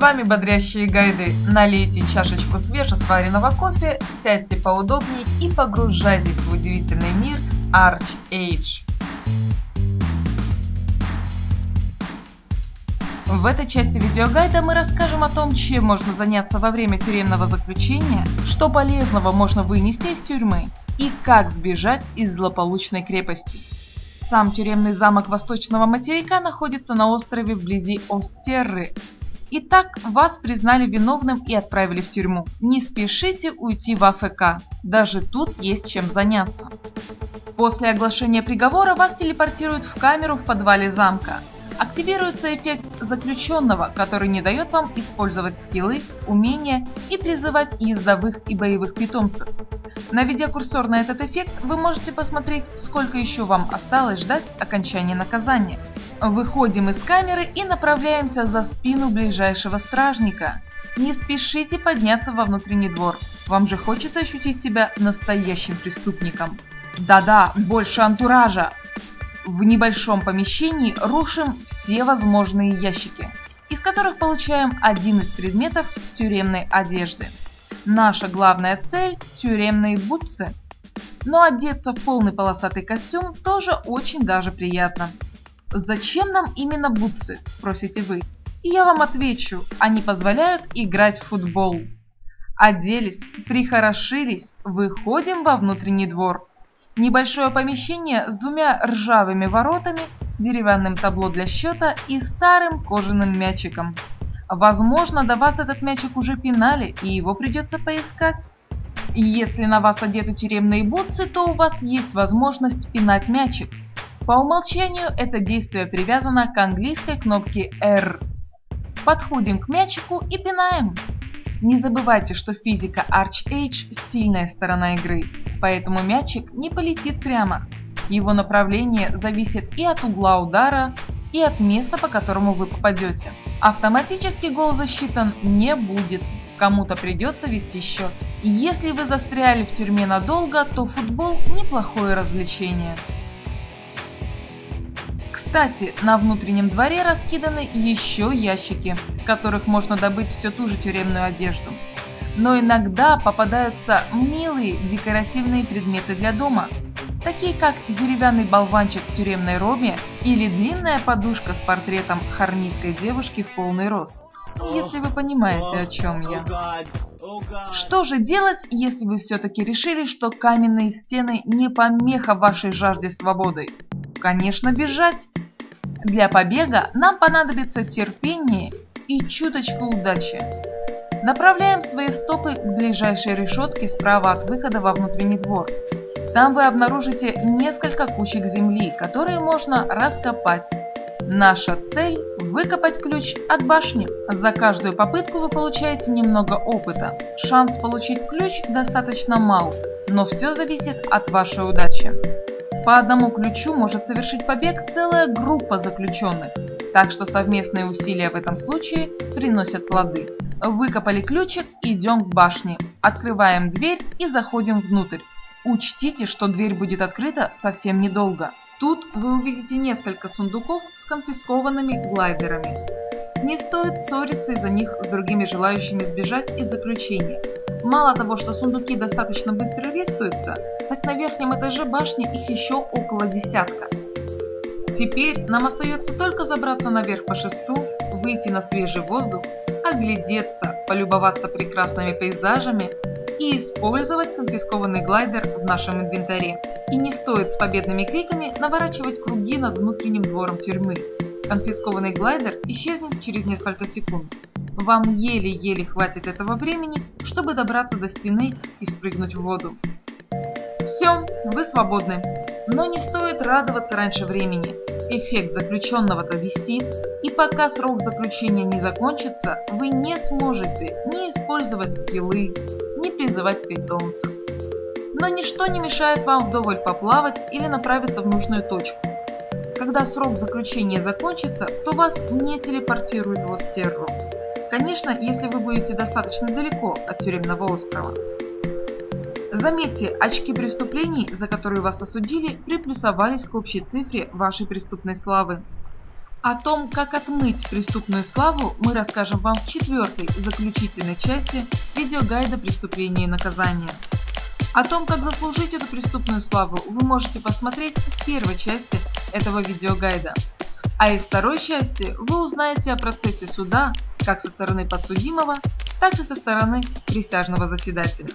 вами бодрящие гайды. Налейте чашечку свежесваренного кофе, сядьте поудобнее и погружайтесь в удивительный мир Arch Age. В этой части видеогайда мы расскажем о том, чем можно заняться во время тюремного заключения, что полезного можно вынести из тюрьмы и как сбежать из злополучной крепости. Сам тюремный замок Восточного материка находится на острове вблизи Остерры. Итак, вас признали виновным и отправили в тюрьму. Не спешите уйти в АФК, даже тут есть чем заняться. После оглашения приговора вас телепортируют в камеру в подвале замка активируется эффект заключенного, который не дает вам использовать скиллы, умения и призывать ездовых и боевых питомцев. Наведя курсор на этот эффект, вы можете посмотреть, сколько еще вам осталось ждать окончания наказания. Выходим из камеры и направляемся за спину ближайшего стражника. Не спешите подняться во внутренний двор, вам же хочется ощутить себя настоящим преступником. Да-да, больше антуража, в небольшом помещении рушим все возможные ящики, из которых получаем один из предметов тюремной одежды. Наша главная цель – тюремные бутсы. Но одеться в полный полосатый костюм тоже очень даже приятно. Зачем нам именно бутсы, спросите вы? И я вам отвечу, они позволяют играть в футбол. Оделись, прихорошились, выходим во внутренний двор. Небольшое помещение с двумя ржавыми воротами, деревянным табло для счета и старым кожаным мячиком. Возможно, до вас этот мячик уже пинали, и его придется поискать. Если на вас одеты тюремные бутсы, то у вас есть возможность пинать мячик. По умолчанию это действие привязано к английской кнопке R. Подходим к мячику и пинаем. Не забывайте, что физика Arch Age – сильная сторона игры, поэтому мячик не полетит прямо. Его направление зависит и от угла удара, и от места, по которому вы попадете. Автоматически гол засчитан не будет, кому-то придется вести счет. Если вы застряли в тюрьме надолго, то футбол – неплохое развлечение. Кстати, на внутреннем дворе раскиданы еще ящики, с которых можно добыть всю ту же тюремную одежду. Но иногда попадаются милые декоративные предметы для дома, такие как деревянный болванчик в тюремной робе или длинная подушка с портретом харнийской девушки в полный рост. Если вы понимаете, о чем я. Что же делать, если вы все-таки решили, что каменные стены не помеха вашей жажде свободы? Конечно, бежать. Для побега нам понадобится терпение и чуточку удачи. Направляем свои стопы к ближайшей решетке справа от выхода во внутренний двор. Там вы обнаружите несколько кучек земли, которые можно раскопать. Наша цель – выкопать ключ от башни. За каждую попытку вы получаете немного опыта. Шанс получить ключ достаточно мал, но все зависит от вашей удачи. По одному ключу может совершить побег целая группа заключенных, так что совместные усилия в этом случае приносят плоды. Выкопали ключик, идем к башне, открываем дверь и заходим внутрь. Учтите, что дверь будет открыта совсем недолго. Тут вы увидите несколько сундуков с конфискованными глайдерами. Не стоит ссориться из-за них с другими желающими сбежать из заключения. Мало того, что сундуки достаточно быстро респаются, так на верхнем этаже башни их еще около десятка. Теперь нам остается только забраться наверх по шесту, выйти на свежий воздух, оглядеться, полюбоваться прекрасными пейзажами и использовать конфискованный глайдер в нашем инвентаре. И не стоит с победными криками наворачивать круги над внутренним двором тюрьмы. Конфискованный глайдер исчезнет через несколько секунд. Вам еле-еле хватит этого времени, чтобы добраться до стены и спрыгнуть в воду. Все, вы свободны. Но не стоит радоваться раньше времени. Эффект заключенного-то висит, и пока срок заключения не закончится, вы не сможете ни использовать скиллы, ни призывать питомцев. Но ничто не мешает вам вдоволь поплавать или направиться в нужную точку. Когда срок заключения закончится, то вас не телепортируют в Остерру. Конечно, если вы будете достаточно далеко от тюремного острова. Заметьте, очки преступлений, за которые вас осудили, приплюсовались к общей цифре вашей преступной славы. О том, как отмыть преступную славу, мы расскажем вам в четвертой, заключительной части видеогайда «Преступление и наказание». О том, как заслужить эту преступную славу, вы можете посмотреть в первой части этого видеогайда. А из второй части вы узнаете о процессе суда как со стороны подсудимого, так и со стороны присяжного заседателя.